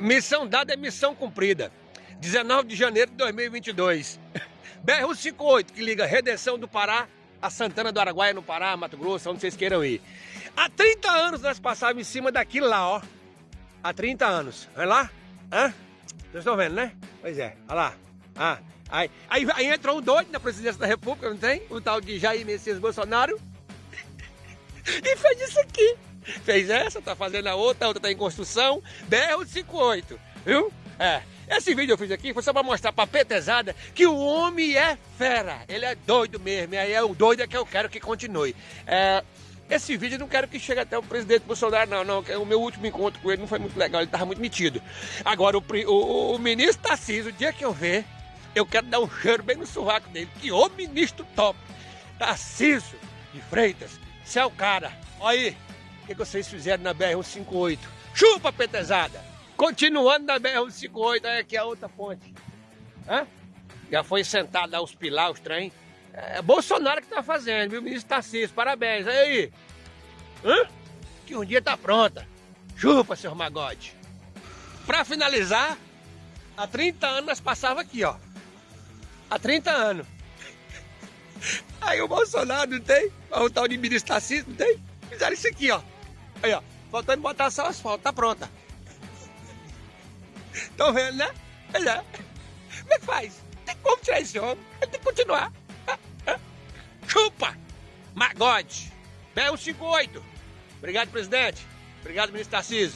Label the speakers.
Speaker 1: Missão dada é missão cumprida. 19 de janeiro de 2022. BR-158, que liga Redenção do Pará a Santana do Araguaia, no Pará, Mato Grosso, onde vocês queiram ir. Há 30 anos nós passávamos em cima daquilo lá, ó. Há 30 anos. Olha lá. Hã? Vocês estão vendo, né? Pois é, olha lá. Ah, aí, aí, aí entrou um doido na presidência da república, não tem? O tal de Jair Messias Bolsonaro. e fez isso aqui. Fez essa, tá fazendo a outra, a outra tá em construção. BR-58, viu? É. Esse vídeo eu fiz aqui foi só para mostrar pra petezada que o homem é fera. Ele é doido mesmo. E aí é o doido é que eu quero que continue. É, esse vídeo eu não quero que chegue até o presidente Bolsonaro, não, não. O meu último encontro com ele não foi muito legal, ele estava muito metido. Agora, o, o, o ministro Tarcísio, o dia que eu ver, eu quero dar um cheiro bem no sovaco dele. Que o ministro top! Tarcísio de Freitas, você é o cara. Olha aí, o que, que vocês fizeram na BR-158? Chupa, petezada! Continuando na BR-158, aí aqui é a outra ponte. Hã? Já foi sentado lá os pilar, os trem. É Bolsonaro que tá fazendo, viu? Ministro Tarcísio, parabéns. Aí, Hã? Que um dia tá pronta. Chupa, seu magode. Pra finalizar, há 30 anos nós passava aqui, ó. Há 30 anos. Aí o Bolsonaro não tem? O tal de ministro Tarcísio não tem? Fizeram isso aqui, ó. Aí, ó. Faltando botar só asfalto, tá pronta. Estão vendo, né? Pois é. Como é que faz? Tem como tirar esse homem? Ele tem que continuar. Chupa! Magode! BR-158. Obrigado, presidente. Obrigado, ministro Tarcísio.